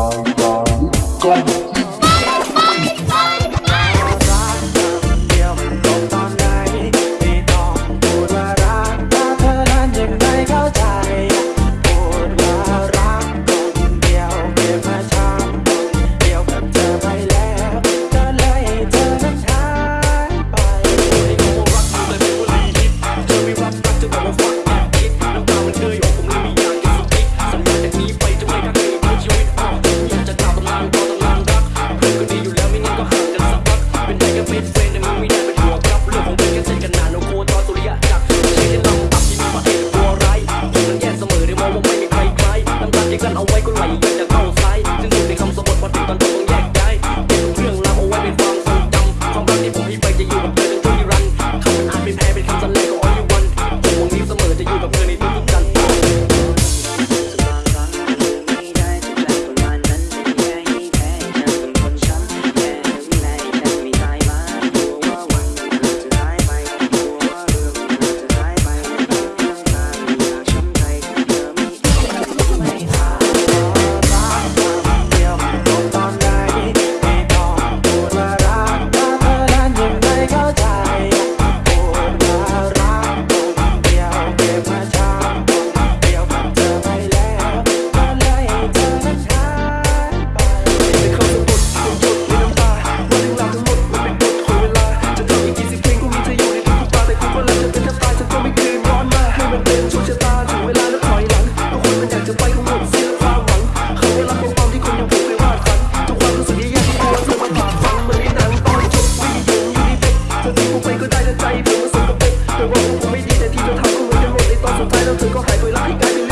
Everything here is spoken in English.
all. chẳng ông quay con lành Thường 你改变